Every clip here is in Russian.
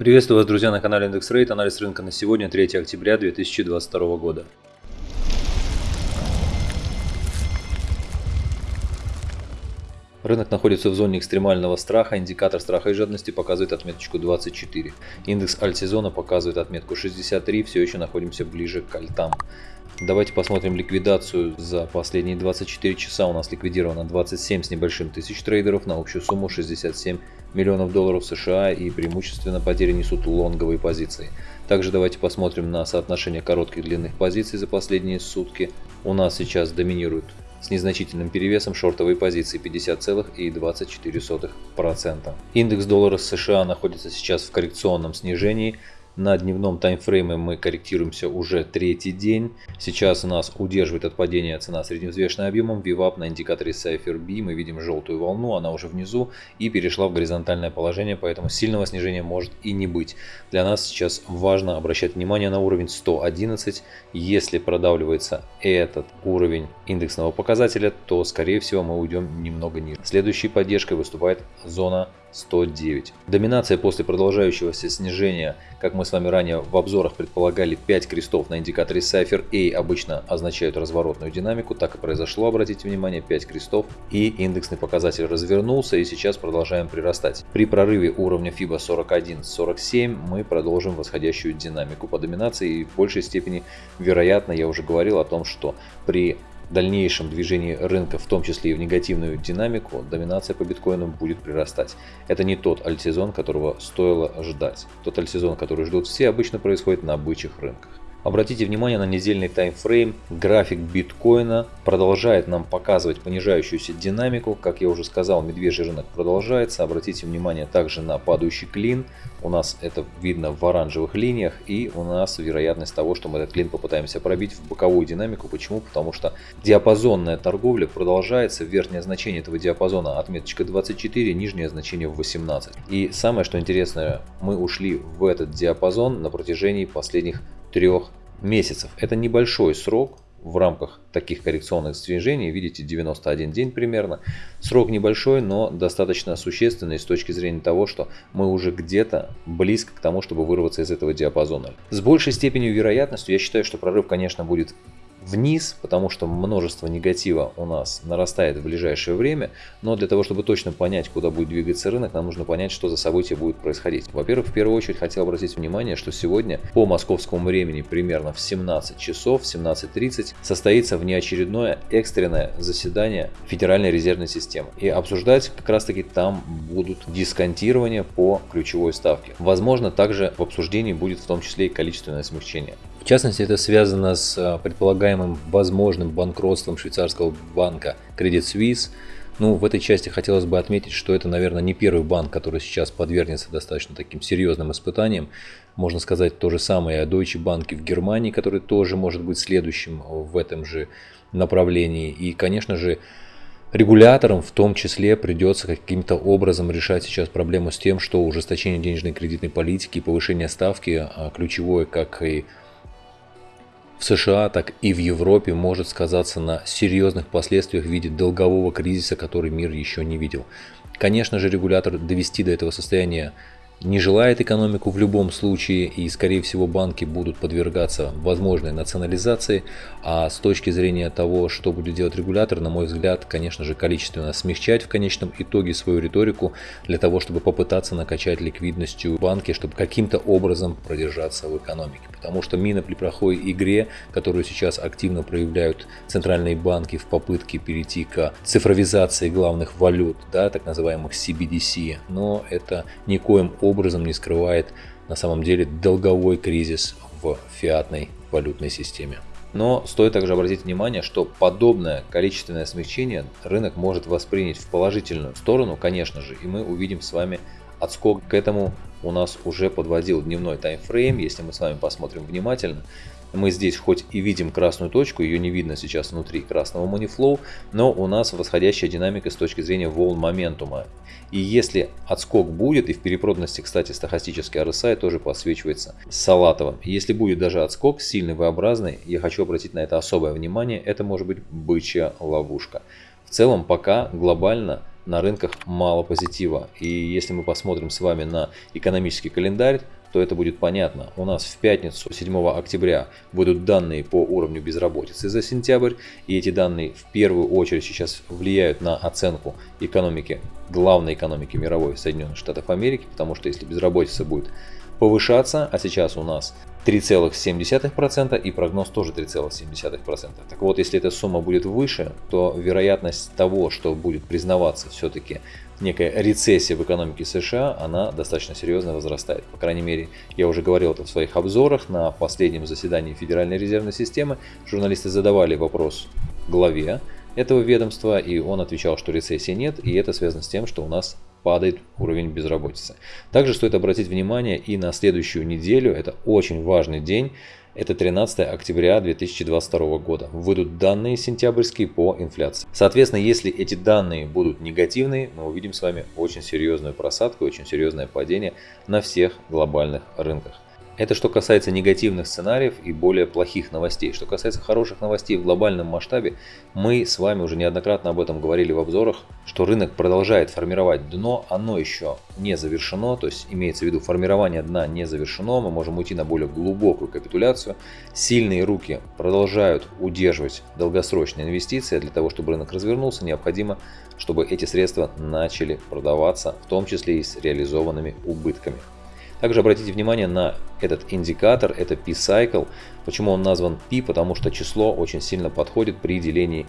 Приветствую вас, друзья, на канале Индекс Рейт. Анализ рынка на сегодня, 3 октября 2022 года. Рынок находится в зоне экстремального страха, индикатор страха и жадности показывает отметочку 24. Индекс альтсезона показывает отметку 63, все еще находимся ближе к альтам. Давайте посмотрим ликвидацию за последние 24 часа. У нас ликвидировано 27 с небольшим тысяч трейдеров на общую сумму 67 миллионов долларов США и преимущественно потери несут лонговые позиции. Также давайте посмотрим на соотношение коротких и длинных позиций за последние сутки. У нас сейчас доминируют с незначительным перевесом шортовые позиции 50,24%. Индекс доллара США находится сейчас в коррекционном снижении на дневном таймфрейме мы корректируемся уже третий день. Сейчас нас удерживает от падения цена средневзвешенным объемом. VWAP на индикаторе Cypher B мы видим желтую волну, она уже внизу и перешла в горизонтальное положение, поэтому сильного снижения может и не быть. Для нас сейчас важно обращать внимание на уровень 111. Если продавливается этот уровень индексного показателя, то скорее всего мы уйдем немного ниже. Следующей поддержкой выступает зона 109. Доминация после продолжающегося снижения, как мы с вами ранее в обзорах предполагали, 5 крестов на индикаторе Cypher A обычно означают разворотную динамику, так и произошло, обратите внимание, 5 крестов и индексный показатель развернулся и сейчас продолжаем прирастать. При прорыве уровня FIBA 41-47 мы продолжим восходящую динамику по доминации и в большей степени вероятно, я уже говорил о том, что при дальнейшем движении рынка, в том числе и в негативную динамику, доминация по биткоину будет прирастать. Это не тот альтсезон, которого стоило ждать. Тот альтсезон, который ждут все, обычно происходит на бычьих рынках. Обратите внимание на недельный таймфрейм. График биткоина продолжает нам показывать понижающуюся динамику. Как я уже сказал, медвежий рынок продолжается. Обратите внимание также на падающий клин. У нас это видно в оранжевых линиях. И у нас вероятность того, что мы этот клин попытаемся пробить в боковую динамику. Почему? Потому что диапазонная торговля продолжается. Верхнее значение этого диапазона отметочка 24, нижнее значение в 18. И самое что интересное, мы ушли в этот диапазон на протяжении последних трех месяцев. Это небольшой срок в рамках таких коррекционных движений, видите, 91 день примерно. Срок небольшой, но достаточно существенный с точки зрения того, что мы уже где-то близко к тому, чтобы вырваться из этого диапазона. С большей степенью вероятностью я считаю, что прорыв, конечно, будет вниз, потому что множество негатива у нас нарастает в ближайшее время, но для того, чтобы точно понять, куда будет двигаться рынок, нам нужно понять, что за события будет происходить. Во-первых, в первую очередь хотел обратить внимание, что сегодня по московскому времени примерно в 17 часов, 17.30 состоится внеочередное экстренное заседание Федеральной резервной системы. И обсуждать как раз таки там будут дисконтирования по ключевой ставке. Возможно, также в обсуждении будет в том числе и количественное смягчение. В частности, это связано с а, предполагаемым возможным банкротством швейцарского банка Credit Suisse. Ну, в этой части хотелось бы отметить, что это, наверное, не первый банк, который сейчас подвергнется достаточно таким серьезным испытаниям. Можно сказать то же самое о Deutsche Bank в Германии, который тоже может быть следующим в этом же направлении. И, конечно же, Регуляторам в том числе придется каким-то образом решать сейчас проблему с тем, что ужесточение денежной кредитной политики и повышение ставки а, ключевое как и в США, так и в Европе может сказаться на серьезных последствиях в виде долгового кризиса, который мир еще не видел. Конечно же, регулятор довести до этого состояния не желает экономику в любом случае, и, скорее всего, банки будут подвергаться возможной национализации. А с точки зрения того, что будет делать регулятор, на мой взгляд, конечно же, количественно смягчать в конечном итоге свою риторику для того, чтобы попытаться накачать ликвидностью банки, чтобы каким-то образом продержаться в экономике. Потому что мина при плохой игре, которую сейчас активно проявляют центральные банки в попытке перейти к цифровизации главных валют, да, так называемых CBDC, но это никоим образом образом не скрывает на самом деле долговой кризис в фиатной валютной системе. Но стоит также обратить внимание, что подобное количественное смягчение рынок может воспринять в положительную сторону, конечно же, и мы увидим с вами отскок к этому у нас уже подводил дневной таймфрейм, если мы с вами посмотрим внимательно, мы здесь хоть и видим красную точку, ее не видно сейчас внутри красного манифлоу, но у нас восходящая динамика с точки зрения волн моментума. И если отскок будет, и в перепроданности, кстати, стахастический RSI тоже подсвечивается салатовым. Если будет даже отскок сильный, V-образный, я хочу обратить на это особое внимание, это может быть бычья ловушка. В целом пока глобально на рынках мало позитива. И если мы посмотрим с вами на экономический календарь, то это будет понятно. У нас в пятницу 7 октября будут данные по уровню безработицы за сентябрь. И эти данные в первую очередь сейчас влияют на оценку экономики, главной экономики мировой Соединенных Штатов Америки. Потому что если безработица будет повышаться, а сейчас у нас 3,7% и прогноз тоже 3,7%. Так вот, если эта сумма будет выше, то вероятность того, что будет признаваться все-таки некая рецессия в экономике США, она достаточно серьезно возрастает. По крайней мере, я уже говорил это в своих обзорах на последнем заседании Федеральной резервной системы. Журналисты задавали вопрос главе этого ведомства, и он отвечал, что рецессии нет, и это связано с тем, что у нас падает уровень безработицы. Также стоит обратить внимание и на следующую неделю, это очень важный день, это 13 октября 2022 года. Выйдут данные сентябрьские по инфляции. Соответственно, если эти данные будут негативные, мы увидим с вами очень серьезную просадку, очень серьезное падение на всех глобальных рынках. Это что касается негативных сценариев и более плохих новостей. Что касается хороших новостей в глобальном масштабе, мы с вами уже неоднократно об этом говорили в обзорах, что рынок продолжает формировать дно, оно еще не завершено, то есть имеется в виду формирование дна не завершено, мы можем уйти на более глубокую капитуляцию. Сильные руки продолжают удерживать долгосрочные инвестиции, для того, чтобы рынок развернулся, необходимо, чтобы эти средства начали продаваться, в том числе и с реализованными убытками. Также обратите внимание на этот индикатор, это P-Cycle. Почему он назван P? Потому что число очень сильно подходит при делении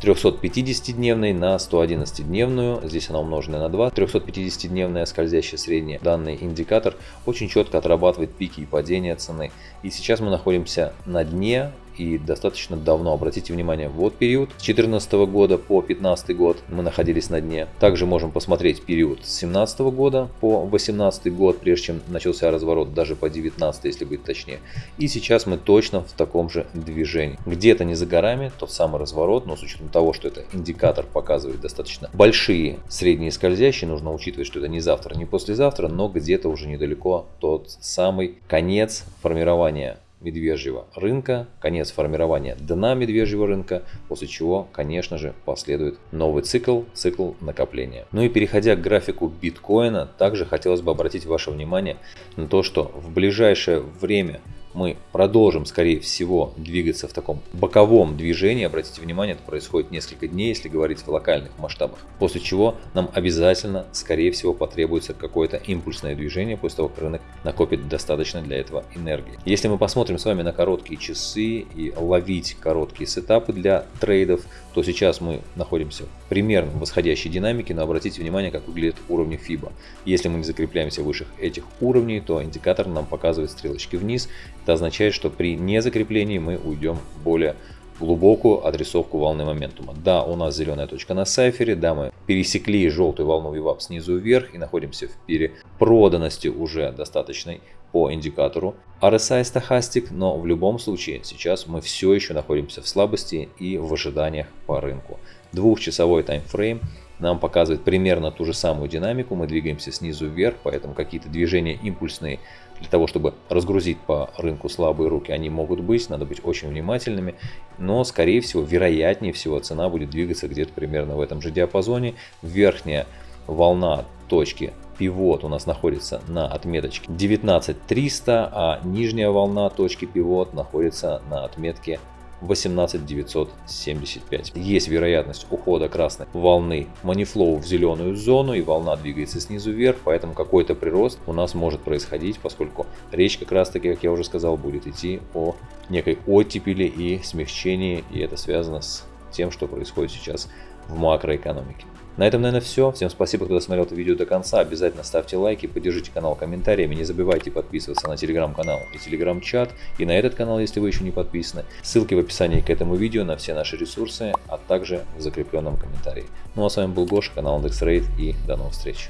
350-дневной на 111-дневную, здесь она умножена на 2, 350-дневная скользящая средняя. Данный индикатор очень четко отрабатывает пики и падения цены. И сейчас мы находимся на дне и достаточно давно. Обратите внимание, вот период с 2014 года по 2015 год мы находились на дне. Также можем посмотреть период с 2017 года по 2018 год, прежде чем начался разворот, даже по 2019, если быть точнее. И сейчас мы точно в таком же движении. Где-то не за горами тот самый разворот, но с учетом того, что это индикатор показывает достаточно большие средние скользящие, нужно учитывать, что это не завтра, не послезавтра, но где-то уже недалеко тот самый конец формирования медвежьего рынка, конец формирования дна медвежьего рынка, после чего, конечно же, последует новый цикл, цикл накопления. Ну и переходя к графику биткоина, также хотелось бы обратить ваше внимание на то, что в ближайшее время мы продолжим, скорее всего, двигаться в таком боковом движении. Обратите внимание, это происходит несколько дней, если говорить в локальных масштабах. После чего нам обязательно, скорее всего, потребуется какое-то импульсное движение, после того, как рынок накопит достаточно для этого энергии. Если мы посмотрим с вами на короткие часы и ловить короткие сетапы для трейдов, то сейчас мы находимся примерно в восходящей динамике, но обратите внимание, как выглядят уровни FIBA. Если мы не закрепляемся выше этих уровней, то индикатор нам показывает стрелочки вниз. Это означает, что при незакреплении мы уйдем более глубокую адресовку волны моментума. Да, у нас зеленая точка на сайфере, да, мы пересекли желтую волну VWAP снизу вверх и находимся в перепроданности уже достаточной по индикатору RSI стахастик, но в любом случае сейчас мы все еще находимся в слабости и в ожиданиях по рынку. Двухчасовой таймфрейм нам показывает примерно ту же самую динамику, мы двигаемся снизу вверх, поэтому какие-то движения импульсные для того, чтобы разгрузить по рынку слабые руки, они могут быть, надо быть очень внимательными, но скорее всего, вероятнее всего, цена будет двигаться где-то примерно в этом же диапазоне. Верхняя волна точки пивот у нас находится на отметочке 19300, а нижняя волна точки пивот находится на отметке 18975. Есть вероятность ухода красной волны манифлоу в зеленую зону и волна двигается снизу вверх, поэтому какой-то прирост у нас может происходить, поскольку речь как раз таки, как я уже сказал, будет идти о некой оттепели и смягчении, и это связано с тем, что происходит сейчас в макроэкономике. На этом, наверное, все. Всем спасибо, кто досмотрел это видео до конца. Обязательно ставьте лайки, поддержите канал комментариями. Не забывайте подписываться на телеграм-канал и телеграм-чат. И на этот канал, если вы еще не подписаны. Ссылки в описании к этому видео на все наши ресурсы, а также в закрепленном комментарии. Ну а с вами был Гоша, канал IndexRate и до новых встреч.